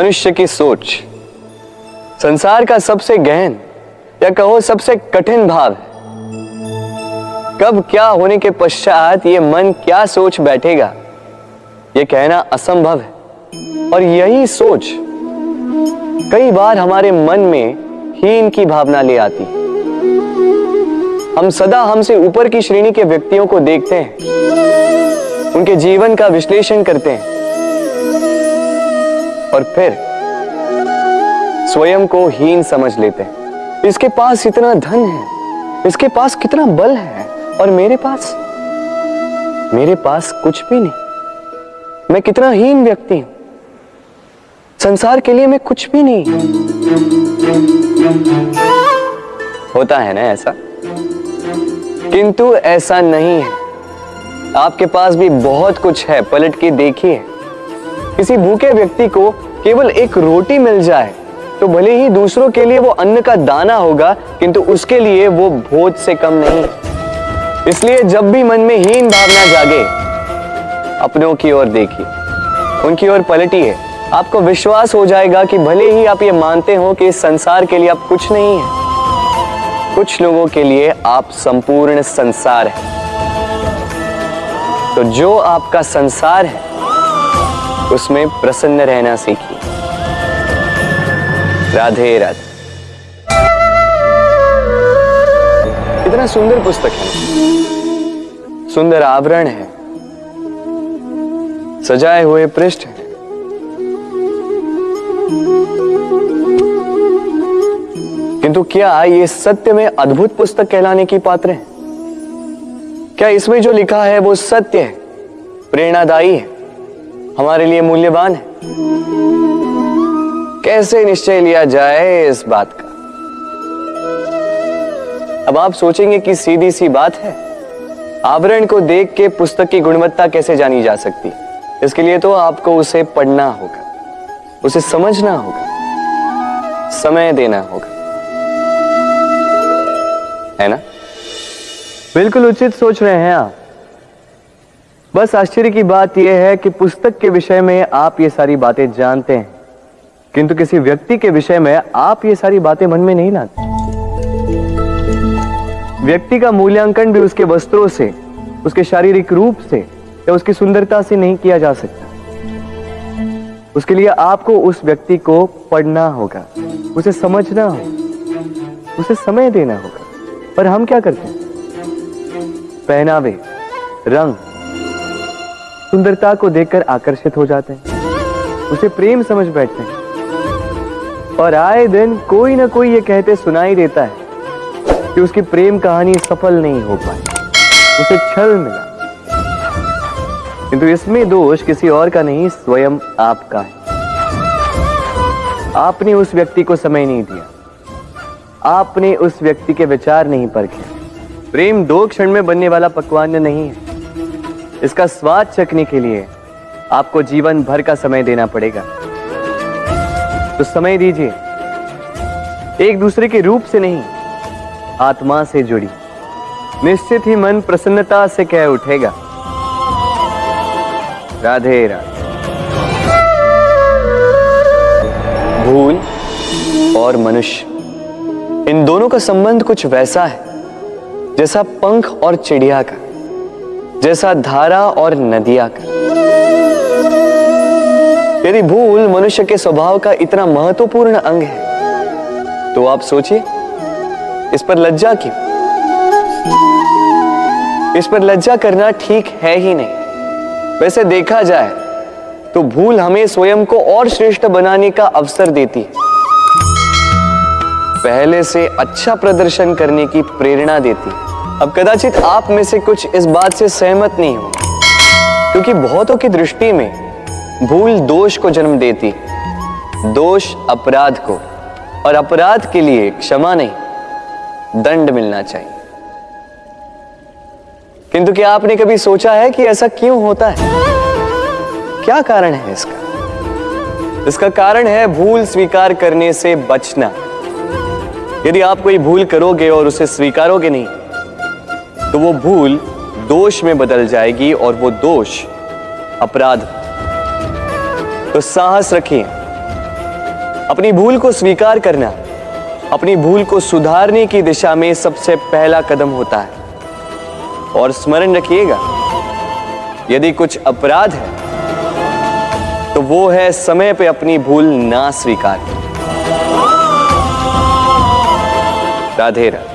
मनुष्य की सोच, संसार का सबसे गहन, या कहो सबसे कठिन भाव है। कब क्या होने के पश्चात ये मन क्या सोच बैठेगा? ये कहना असंभव है। और यही सोच कई बार हमारे मन में हीन की भावना ले आती हम सदा हमसे ऊपर की श्रेणी के व्यक्तियों को देखते हैं। उनके जीवन का विश्लेषण करते हैं। और फिर स्वयं को हीन समझ लेते हैं। इसके पास इतना धन है, इसके पास कितना बल है, और मेरे पास मेरे पास कुछ भी नहीं। मैं कितना हीन व्यक्ति हूँ। संसार के लिए मैं कुछ भी नहीं। होता है ना ऐसा? किंतु ऐसा नहीं है। आपके पास भी बहुत कुछ है, पलट के देखिए। किसी भूखे व्यक्ति को केवल एक रोटी मिल जाए तो भले ही दूसरों के लिए वो अन्न का दाना होगा, किंतु उसके लिए वो भोज से कम नहीं। इसलिए जब भी मन में हीन भावना जागे, अपनों की ओर देखिए। उनकी ओर पलटिए। आपको विश्वास हो जाएगा कि भले ही आप ये मानते हो कि इस संसार के लिए आप कुछ नहीं है, कुछ लोगों के लिए आप संपूर्ण संसार है। तो जो आपका संसार है उसमें प्रसन्न रहना सीखिए राधे राधे। इतना सुंदर पुस्तक है। सुंदर आवरण है। सजाए हुए पृष्ठ है। किंतु क्या ये सत्य में अद्भुत पुस्तक कहलाने की पात्र है? क्या इसमें जो लिखा है वो सत्य है? प्रेरणादायी है। हमारे लिए मूल्यवान है। कैसे निश्चय लिया जाए इस बात का? अब आप सोचेंगे कि सीधी सी बात है, आवरण को देख के पुस्तक की गुणवत्ता कैसे जानी जा सकती इसके लिए तो आपको उसे पढ़ना होगा, उसे समझना होगा, समय देना होगा। है ना? बिल्कुल उचित सोच रहे हैं आप। बस आश्चर्य की बात यह है कि पुस्तक के विषय में आप ये सारी बातें जानते हैं। किंतु किसी व्यक्ति के विषय में आप ये सारी बातें मन में नहीं लाते। व्यक्ति का मूल्यांकन भी उसके वस्त्रों से, उसके शारीरिक रूप से या उसकी सुंदरता से नहीं किया जा सकता। उसके लिए आपको उस व्यक्ति को पढ़ना होगा, उसे समझना होगा, उसे समय देना होगा। पर हम क्या करते हैं? पहनावे, रंग सुंदरता को देखकर आकर्षित हो जाते हैं। उसे प्रेम समझ बैठते हैं। और आए दिन कोई ना कोई ये कहते सुनाई देता है कि उसकी प्रेम कहानी सफल नहीं हो पाई। उसे छल मिला। किंतु इसमें दोष किसी और का नहीं, स्वयं आपका है। आपने उस व्यक्ति को समय नहीं दिया। आपने उस व्यक्ति के विचार नहीं परखे। प्रेम दो क्षण में बनने वाला पकवान नहीं है। इसका स्वाद चखने के लिए आपको जीवन भर का समय देना पड़ेगा। तो समय दीजिए। एक दूसरे के रूप से नहीं, आत्मा से जुड़ी। निश्चित ही मन प्रसन्नता से कह उठेगा। राधे राधे। भूल और मनुष्य, इन दोनों का संबंध कुछ वैसा है, जैसा पंख और चिड़िया का। जैसा धारा और नदिया का। यदि भूल मनुष्य के स्वभाव का इतना महत्वपूर्ण अंग है तो आप सोचिए, इस पर लज्जा क्यों? इस पर लज्जा करना ठीक है ही नहीं। वैसे देखा जाए तो भूल हमें स्वयं को और श्रेष्ठ बनाने का अवसर देती है। पहले से अच्छा प्रदर्शन करने की प्रेरणा देती है। अब कदाचित आप में से कुछ इस बात से सहमत नहीं हो क्योंकि बहुतों की दृष्टि में भूल दोष को जन्म देती, दोष अपराध को, और अपराध के लिए क्षमा नहीं, दंड मिलना चाहिए। किंतु क्या आपने कभी सोचा है कि ऐसा क्यों होता है? क्या कारण है इसका? इसका कारण है भूल स्वीकार करने से बचना। यदि आप कोई भूल करोगे और उसे स्वीकारोगे नहीं तो वो भूल दोष में बदल जाएगी और वो दोष अपराध। तो साहस रखिए अपनी भूल को स्वीकार करना, अपनी भूल को सुधारने की दिशा में सबसे पहला कदम होता है। और स्मरण रखिएगा, यदि कुछ अपराध है तो वो है समय पे अपनी भूल ना स्वीकार। राधे राधे।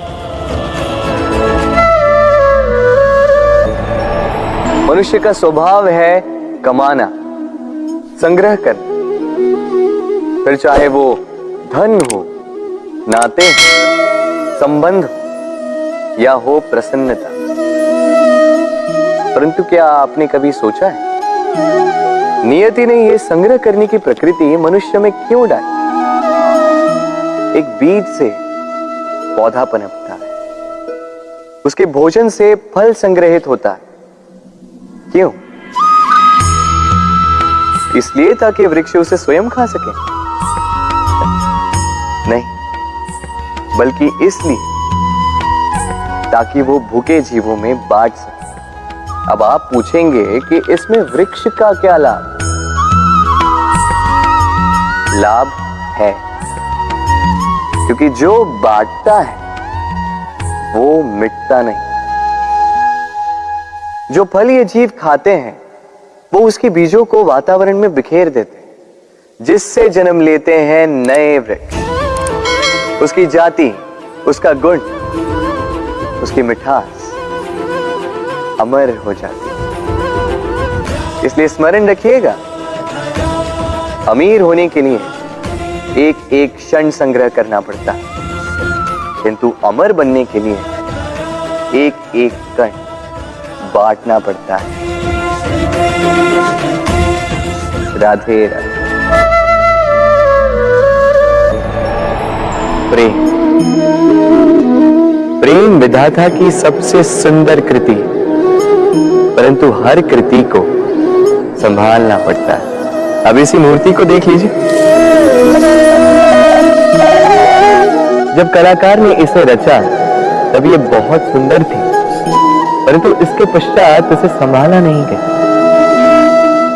मनुष्य का स्वभाव है कमाना, संग्रह कर फिर चाहे वो धन हो, नाते हो, संबंध हो, या हो प्रसन्नता। परंतु क्या आपने कभी सोचा है? नियति ने यह संग्रह करने की प्रकृति मनुष्य में क्यों डाली? एक बीज से पौधा पनपता है उसके भोजन से फल संग्रहित होता है। क्यों? इसलिए ताकि वृक्ष उसे स्वयं खा सके। नहीं, बल्कि इसलिए ताकि वो भूखे जीवों में बांट सके। अब आप पूछेंगे कि इसमें वृक्ष का क्या लाभ? लाभ है। क्योंकि जो बांटता है, वो मिटता नहीं। जो फल ये जीव खाते हैं, वो उसके बीजों को वातावरण में बिखेर देते हैं, जिससे जन्म लेते हैं नए वृक्ष। उसकी जाति, उसका गुण, उसकी मिठास अमर हो जाती इसलिए स्मरण रखिएगा, अमीर होने के लिए एक एक क्षण संग्रह करना पड़ता है, किंतु अमर बनने के लिए एक एक कण। बांटना पड़ता है। राधे राधे। प्रेम। प्रेम विधाता की सबसे सुंदर कृति, परंतु हर कृति को संभालना पड़ता है। अब इसी मूर्ति को देख लीजिए। जब कलाकार ने इसे रचा, तब ये बहुत सुंदर थी। परंतु इसके पश्चात इसे संभाला नहीं गया।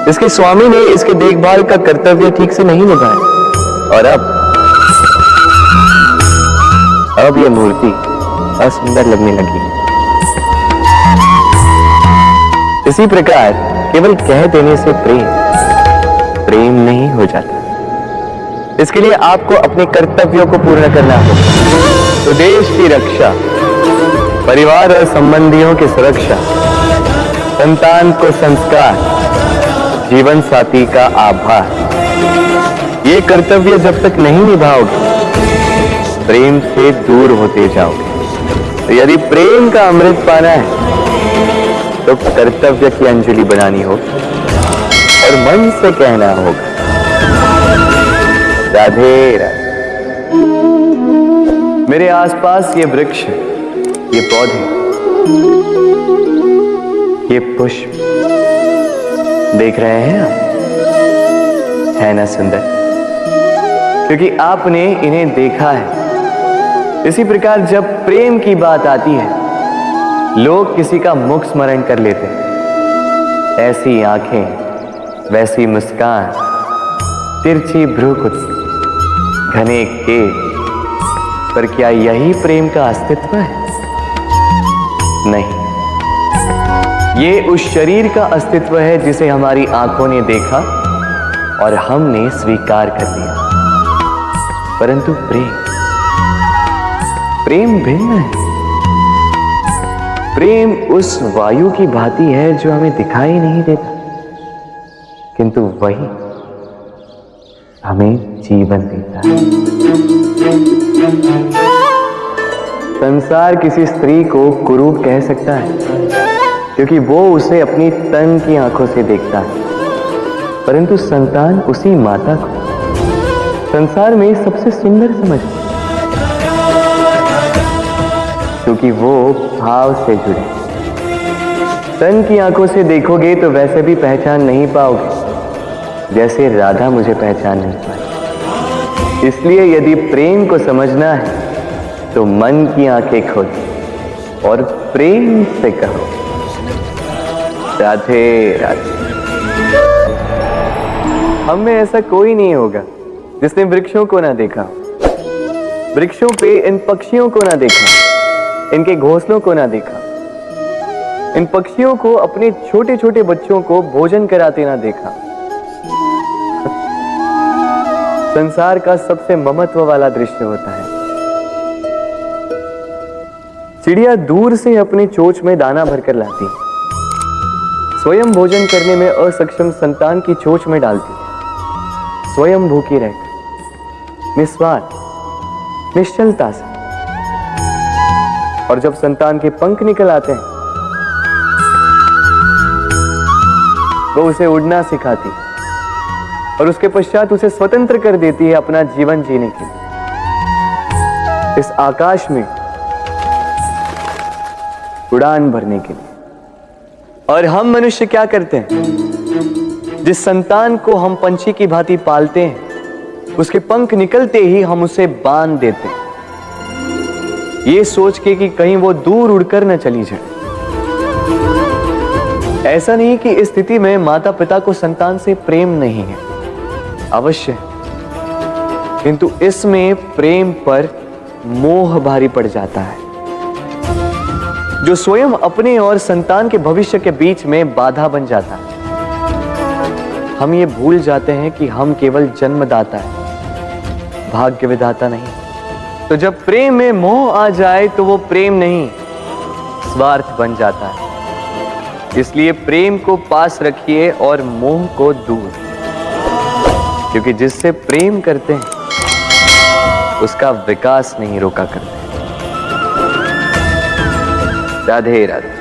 इसके स्वामी ने इसके देखभाल का कर्तव्य ठीक से नहीं निभाया। और अब अब यह मूर्ति असुंदर लगने लगी। इसी प्रकार केवल कह देने से प्रेम प्रेम नहीं हो जाता। इसके लिए आपको अपने कर्तव्यों को पूर्ण करना होगा। तो देश की रक्षा परिवार और संबंधियों की सुरक्षा, संतान को संस्कार, जीवन साथी का आभार। ये कर्तव्य जब तक नहीं निभाओगे, प्रेम से दूर होते जाओगे। तो यदि प्रेम का अमृत पाना है तो कर्तव्य की अंजलि बनानी होगी और मन से कहना होगा, राधे राधे। मेरे आसपास ये वृक्ष ये पौधे, ये पुष्प देख रहे हैं आप? है ना सुंदर? क्योंकि आपने इन्हें देखा है। इसी प्रकार जब प्रेम की बात आती है, लोग किसी का मुख स्मरण कर लेते हैं। ऐसी आँखें, वैसी मुस्कान, तिरछी भ्रूकुटी घने के पर क्या यही प्रेम का अस्तित्व है? नहीं। ये उस शरीर का अस्तित्व है जिसे हमारी आँखों ने देखा और हमने स्वीकार कर लिया। परंतु प्रेम प्रेम भिन्न है। प्रेम उस वायु की भांति है जो हमें दिखाई नहीं देता। किंतु वही हमें जीवन देता है। संसार किसी स्त्री को कुरूप कह सकता है, क्योंकि वो उसे अपनी तन की आँखों से देखता है। परंतु संतान उसी माता को संसार में सबसे सुंदर समझती क्योंकि वो भाव से जुड़े। तन की आँखों से देखोगे तो वैसे भी पहचान नहीं पाओगे, जैसे राधा मुझे पहचान नहीं पाई इसलिए यदि प्रेम को समझना है तो मन की आँखें खोलो और प्रेम से कहो, राधे राधे। हम में ऐसा कोई नहीं होगा जिसने वृक्षों को ना देखा, वृक्षों पे इन पक्षियों को ना देखा, इनके घोंसलों को ना देखा, इन पक्षियों को अपने छोटे छोटे बच्चों को भोजन कराते ना देखा। संसार का सबसे ममत्व वाला दृश्य होता है। चिड़िया दूर से अपने चोच में दाना भरकर लाती। स्वयं भोजन करने में असक्षम संतान की चोच में डालती। स्वयं भूखी रहकर निस्वार्थ, निश्चलता से। और जब संतान के पंख निकल आते हैं, वो उसे उड़ना सिखाती। और उसके पश्चात उसे स्वतंत्र कर देती है अपना जीवन जीने के लिए। इस आकाश में उड़ान भरने के लिए। और हम मनुष्य क्या करते हैं? जिस संतान को हम पंछी की भांति पालते हैं, उसके पंख निकलते ही हम उसे बाँध देते हैं। ये सोच के कि कहीं वो दूर उड़कर न चली जाए। ऐसा नहीं कि इस स्थिति में माता पिता को संतान से प्रेम नहीं है। अवश्य। किंतु इसमें प्रेम पर मोह भारी पड़ जाता है। जो स्वयं अपने और संतान के भविष्य के बीच में बाधा बन जाता है। हम ये भूल जाते हैं कि हम केवल जन्मदाता है। भाग्य विधाता नहीं। तो जब प्रेम में मोह आ जाए तो वो प्रेम नहीं, स्वार्थ बन जाता है। इसलिए प्रेम को पास रखिए और मोह को दूर। क्योंकि जिससे प्रेम करते हैं, उसका विकास नहीं रोका करते। राधे राधे।